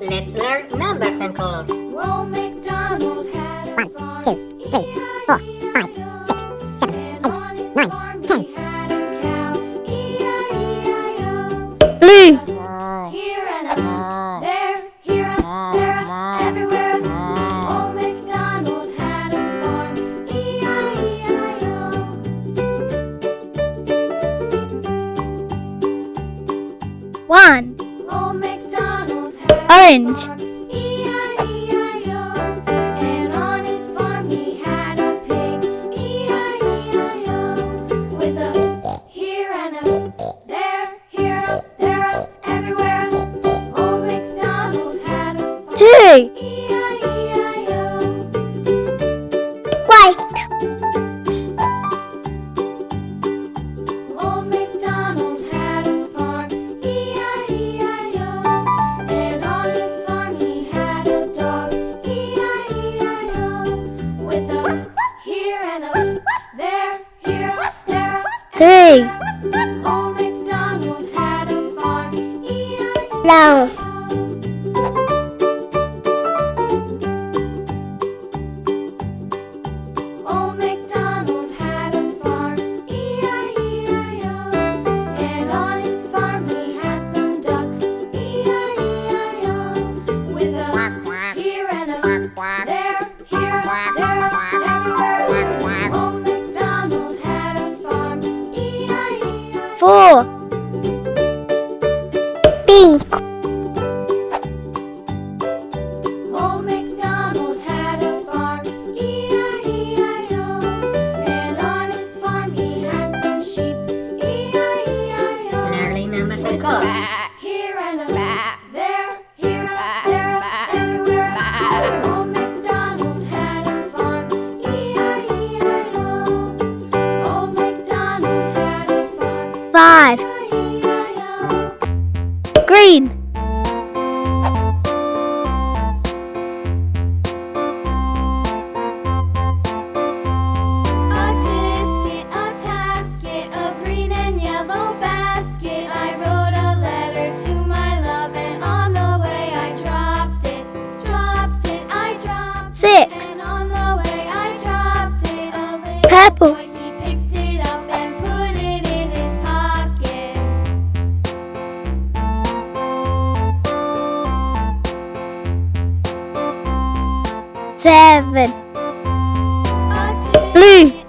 Let's learn numbers and colors. MacDonald had One, two, three. orange. seven. Blue.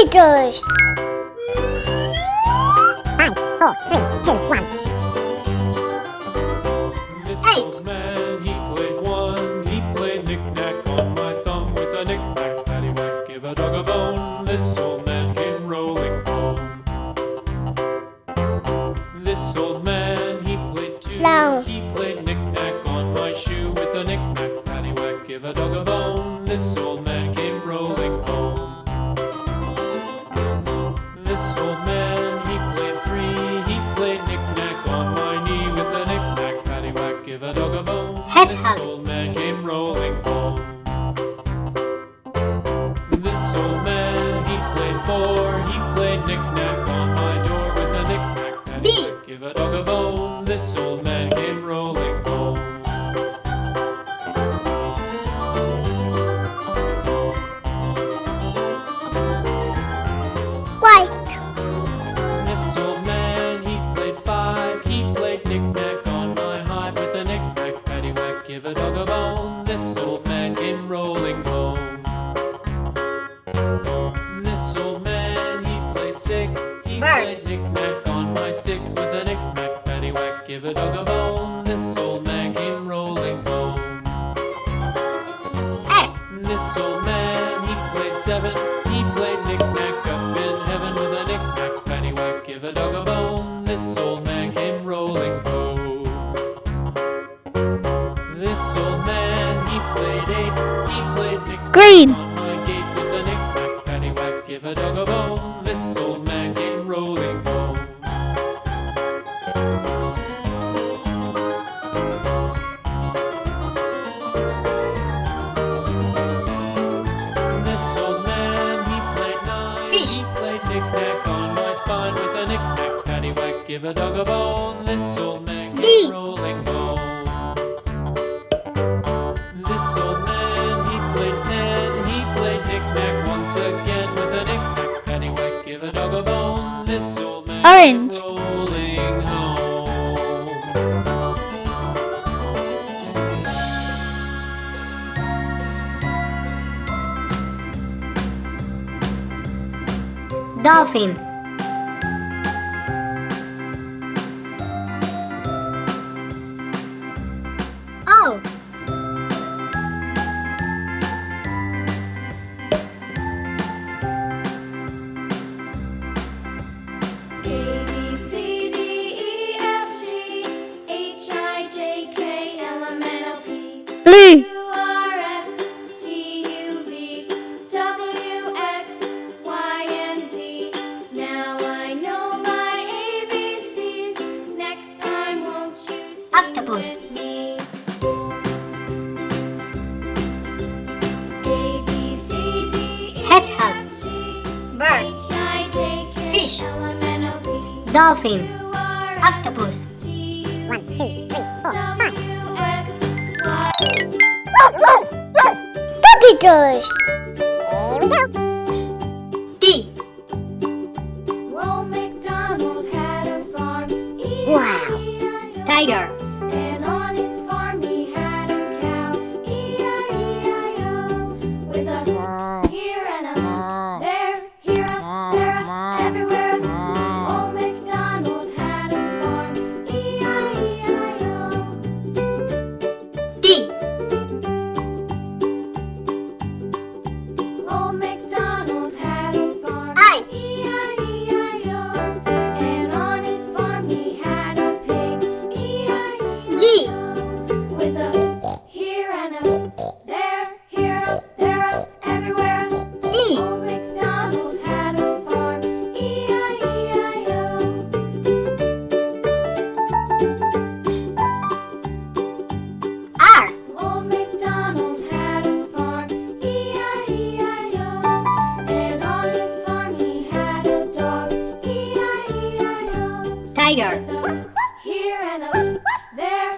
villagers. Five, four, three, two, one. Eight. Give a dog a bone, this old man D. rolling bone. This old man, he played ten, he played knick-knack once again with a knick-knack pennywhack. Give a dog a bone, this old man Orange. rolling home. Dolphin. and a woof, woof. There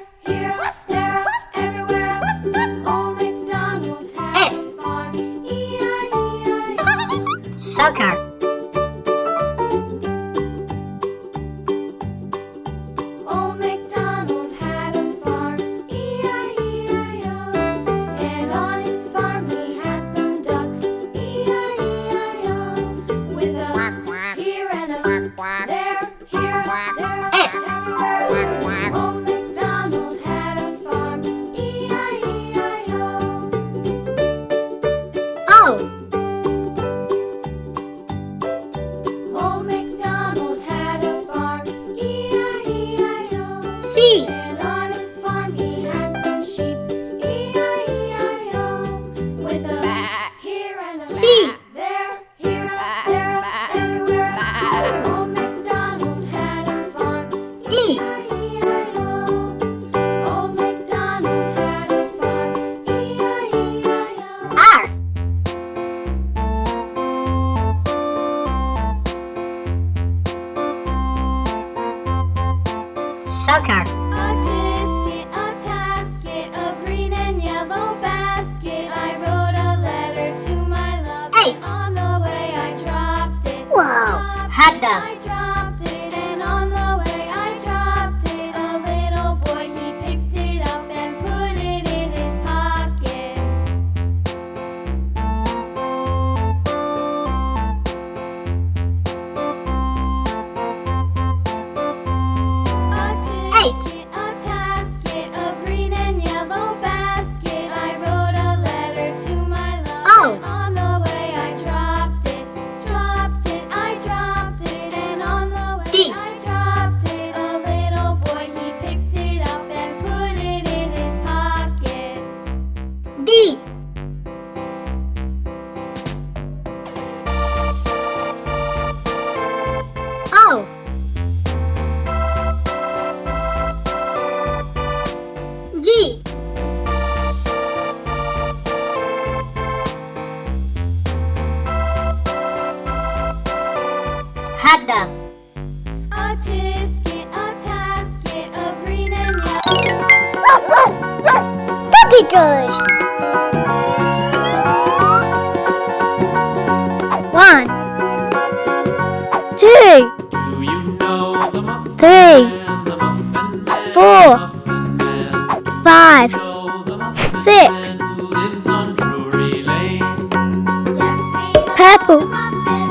Four. Five, Know the muffin Six. man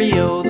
the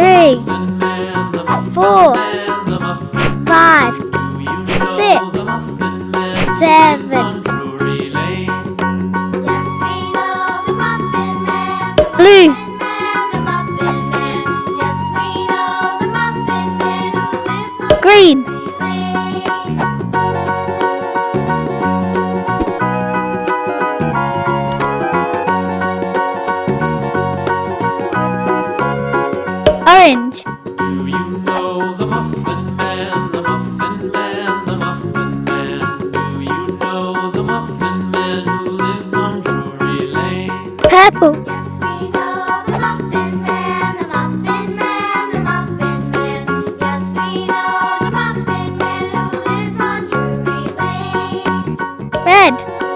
three, four, five, six, seven, red.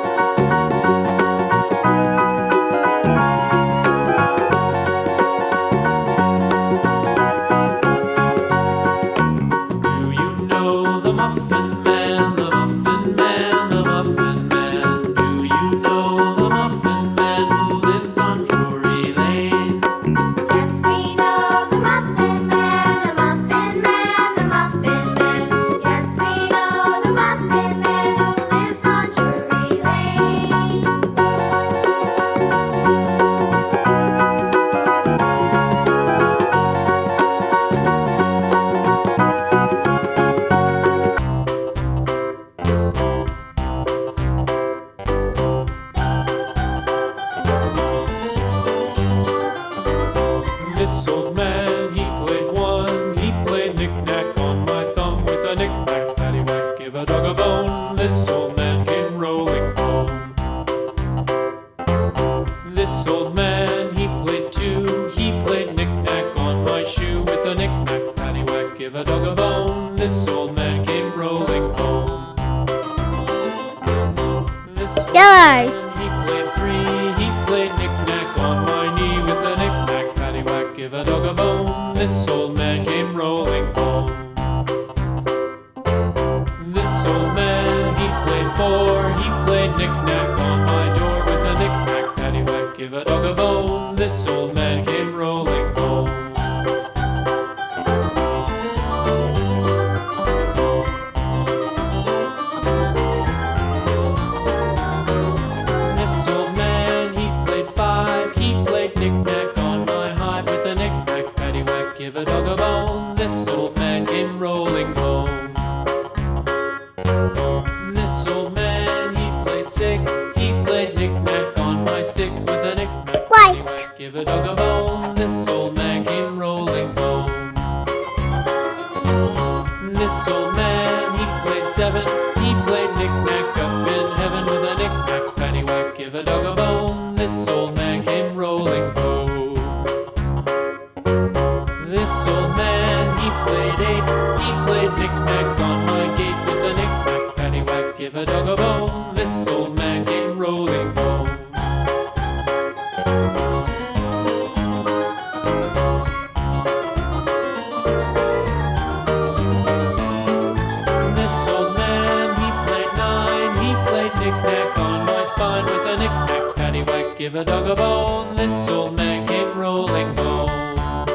Give a dog a bone, this old man came rolling home.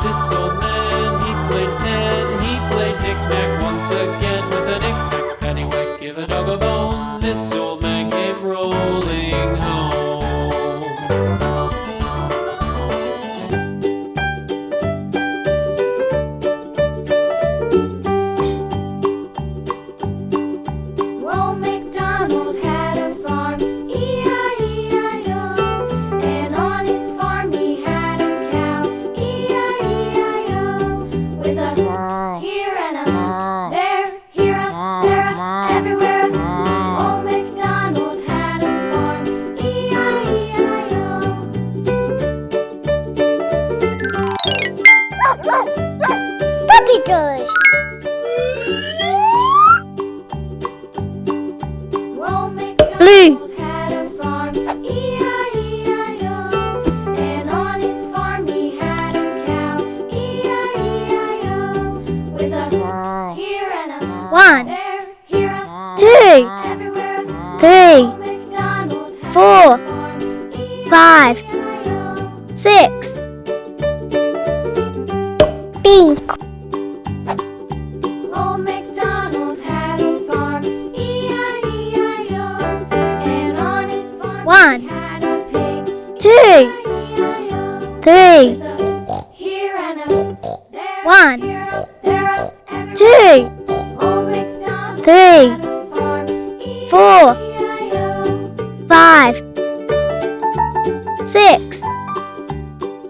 This old man, he played ten.